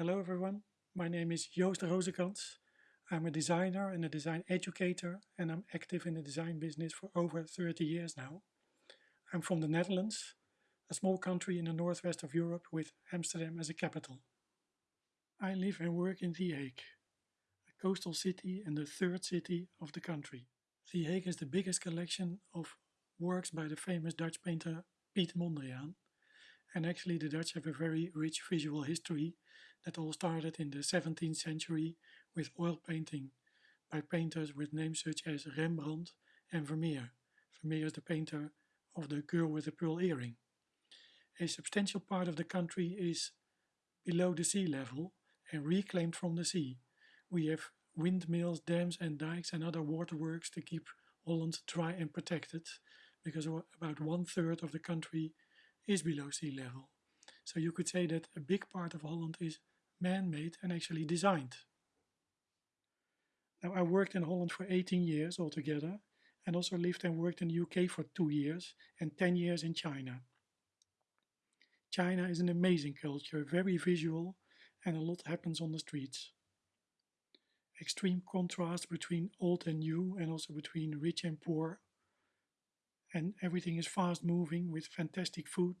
Hello everyone, my name is Joost Rozekrans. I'm a designer and a design educator and I'm active in the design business for over 30 years now. I'm from the Netherlands, a small country in the northwest of Europe with Amsterdam as a capital. I live and work in The Hague, a coastal city and the third city of the country. The Hague is the biggest collection of works by the famous Dutch painter Piet Mondriaan and actually the Dutch have a very rich visual history that all started in the 17th century with oil painting by painters with names such as Rembrandt and Vermeer. Vermeer is the painter of the girl with the pearl earring. A substantial part of the country is below the sea level and reclaimed from the sea. We have windmills, dams and dikes and other waterworks to keep Holland dry and protected because about one third of the country is below sea level. So you could say that a big part of Holland is man-made and actually designed. Now I worked in Holland for 18 years altogether and also lived and worked in the UK for two years and 10 years in China. China is an amazing culture, very visual and a lot happens on the streets. Extreme contrast between old and new and also between rich and poor and everything is fast moving with fantastic food.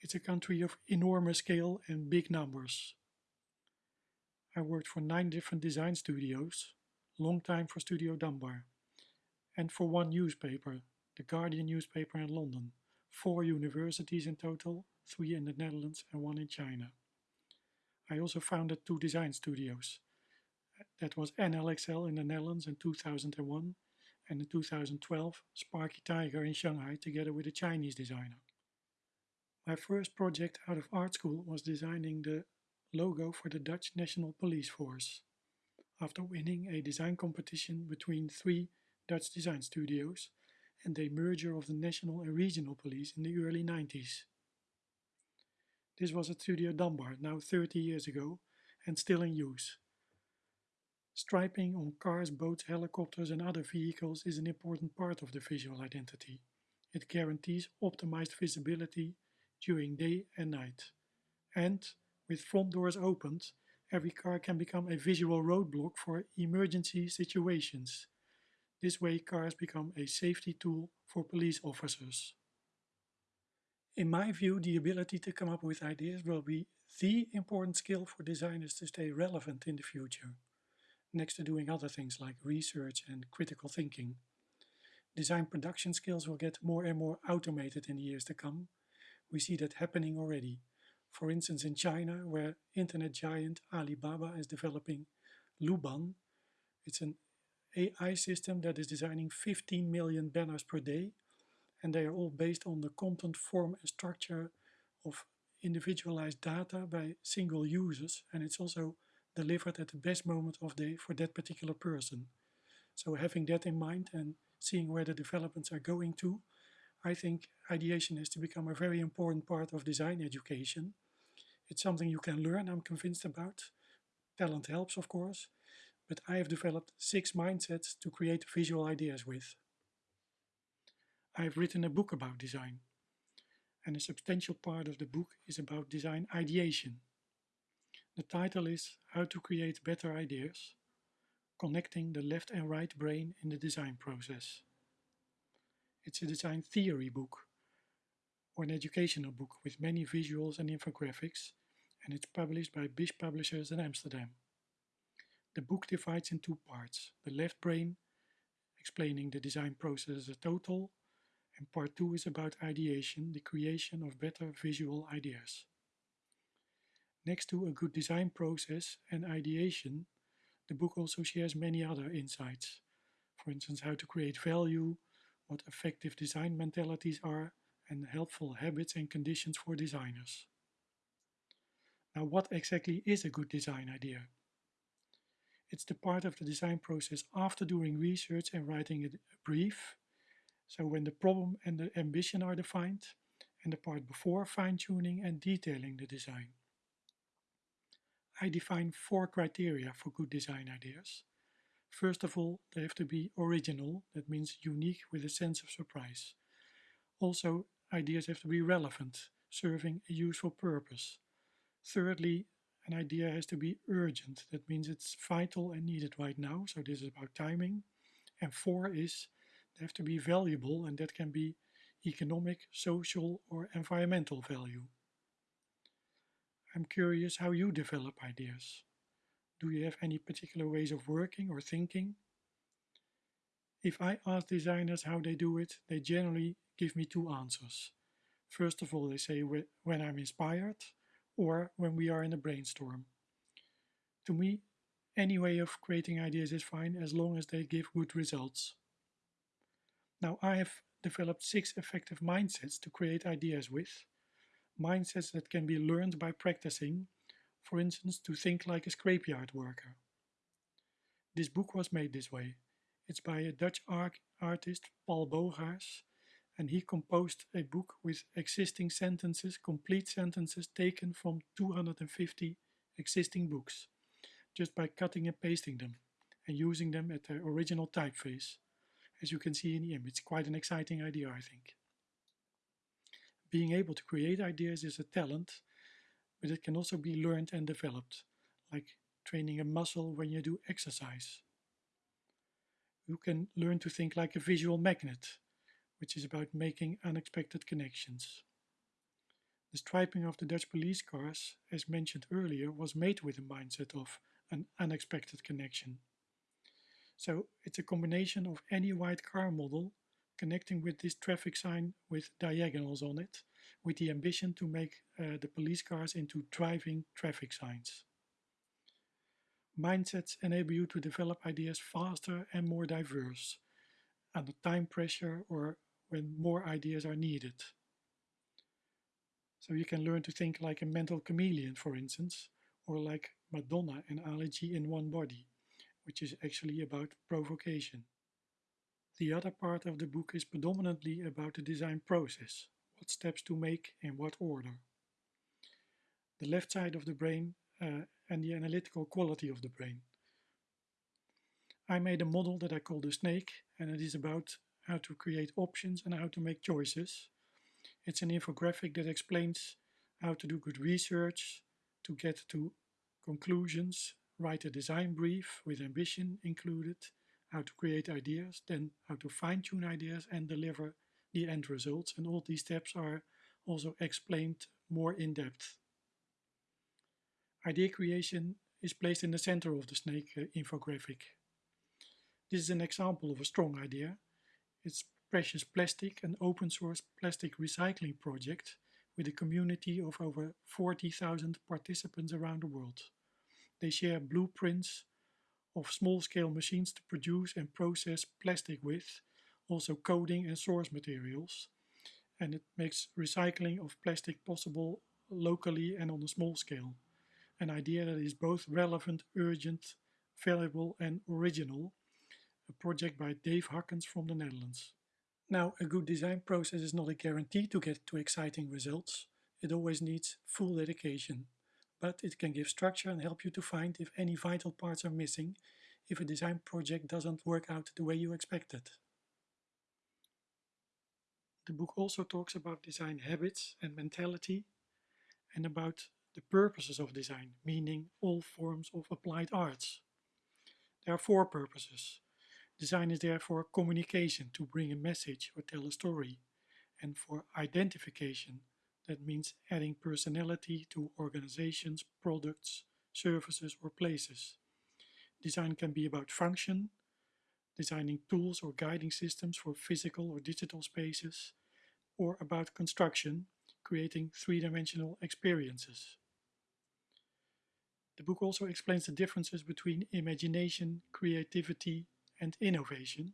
It's a country of enormous scale and big numbers. I worked for nine different design studios, long time for Studio Dunbar, and for one newspaper, the Guardian newspaper in London, four universities in total, three in the Netherlands and one in China. I also founded two design studios. That was NLXL in the Netherlands in 2001 and in 2012 Sparky Tiger in Shanghai together with a Chinese designer. My first project out of art school was designing the logo for the Dutch National Police Force. After winning a design competition between three Dutch design studios and a merger of the national and regional police in the early 90s. This was at Studio Dunbar, now 30 years ago, and still in use. Striping on cars, boats, helicopters and other vehicles is an important part of the visual identity. It guarantees optimized visibility during day and night. And, with front doors opened, every car can become a visual roadblock for emergency situations. This way cars become a safety tool for police officers. In my view, the ability to come up with ideas will be the important skill for designers to stay relevant in the future next to doing other things like research and critical thinking. Design production skills will get more and more automated in the years to come. We see that happening already. For instance in China, where internet giant Alibaba is developing Luban. It's an AI system that is designing 15 million banners per day and they are all based on the content form and structure of individualized data by single users and it's also delivered at the best moment of day for that particular person. So having that in mind and seeing where the developments are going to, I think ideation has to become a very important part of design education. It's something you can learn, I'm convinced about. Talent helps, of course, but I have developed six mindsets to create visual ideas with. I have written a book about design, and a substantial part of the book is about design ideation. The title is How to Create Better Ideas, Connecting the Left and Right Brain in the Design Process. It's a design theory book, or an educational book with many visuals and infographics, and it's published by BIS Publishers in Amsterdam. The book divides in two parts, the left brain, explaining the design process as a total, and part two is about ideation, the creation of better visual ideas. Next to a good design process and ideation, the book also shares many other insights. For instance, how to create value, what effective design mentalities are, and helpful habits and conditions for designers. Now, what exactly is a good design idea? It's the part of the design process after doing research and writing a brief. So when the problem and the ambition are defined, and the part before fine-tuning and detailing the design. I define four criteria for good design ideas. First of all, they have to be original, that means unique with a sense of surprise. Also, ideas have to be relevant, serving a useful purpose. Thirdly, an idea has to be urgent. That means it's vital and needed right now. So this is about timing. And four is they have to be valuable and that can be economic, social or environmental value. I'm curious how you develop ideas. Do you have any particular ways of working or thinking? If I ask designers how they do it, they generally give me two answers. First of all, they say when I'm inspired or when we are in a brainstorm. To me, any way of creating ideas is fine as long as they give good results. Now, I have developed six effective mindsets to create ideas with. Mindsets that can be learned by practicing, for instance, to think like a scrapyard worker. This book was made this way. It's by a Dutch art artist, Paul Bogaars, and he composed a book with existing sentences, complete sentences taken from 250 existing books, just by cutting and pasting them and using them at their original typeface as you can see in the image. Quite an exciting idea, I think. Being able to create ideas is a talent, but it can also be learned and developed, like training a muscle when you do exercise. You can learn to think like a visual magnet, which is about making unexpected connections. The striping of the Dutch police cars, as mentioned earlier, was made with a mindset of an unexpected connection. So it's a combination of any white car model connecting with this traffic sign with diagonals on it, with the ambition to make uh, the police cars into driving traffic signs. Mindsets enable you to develop ideas faster and more diverse, under time pressure or when more ideas are needed. So you can learn to think like a mental chameleon, for instance, or like Madonna and G in one body which is actually about provocation. The other part of the book is predominantly about the design process, what steps to make in what order. The left side of the brain uh, and the analytical quality of the brain. I made a model that I call the snake and it is about how to create options and how to make choices. It's an infographic that explains how to do good research, to get to conclusions write a design brief with ambition included, how to create ideas, then how to fine-tune ideas and deliver the end results. And all these steps are also explained more in depth. Idea creation is placed in the center of the snake uh, infographic. This is an example of a strong idea. It's Precious Plastic, an open source plastic recycling project with a community of over 40,000 participants around the world. They share blueprints of small-scale machines to produce and process plastic with, also coding and source materials. And it makes recycling of plastic possible locally and on a small scale. An idea that is both relevant, urgent, valuable and original. A project by Dave Hakkens from the Netherlands. Now, a good design process is not a guarantee to get to exciting results. It always needs full dedication but it can give structure and help you to find if any vital parts are missing if a design project doesn't work out the way you expected. The book also talks about design habits and mentality and about the purposes of design, meaning all forms of applied arts. There are four purposes. Design is there for communication, to bring a message or tell a story, and for identification, that means adding personality to organizations, products, services or places. Design can be about function, designing tools or guiding systems for physical or digital spaces, or about construction, creating three-dimensional experiences. The book also explains the differences between imagination, creativity and innovation.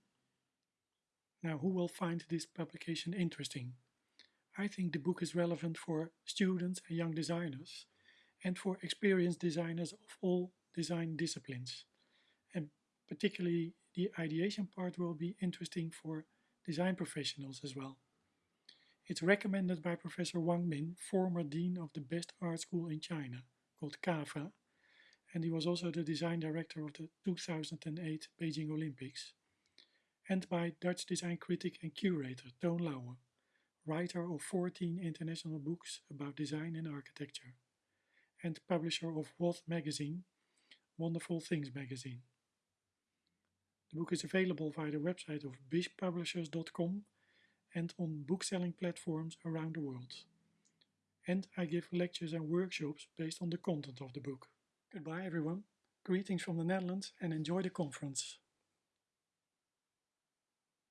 Now who will find this publication interesting? I think the book is relevant for students and young designers and for experienced designers of all design disciplines. And particularly the ideation part will be interesting for design professionals as well. It's recommended by Professor Wang Min, former dean of the best art school in China, called CAFA, and he was also the design director of the 2008 Beijing Olympics, and by Dutch design critic and curator Toon Lauwe writer of 14 international books about design and architecture. and publisher of WOTH magazine, Wonderful Things magazine. The book is available via the website of bispublishers.com and on bookselling platforms around the world. And I give lectures and workshops based on the content of the book. Goodbye everyone, greetings from the Netherlands and enjoy the conference.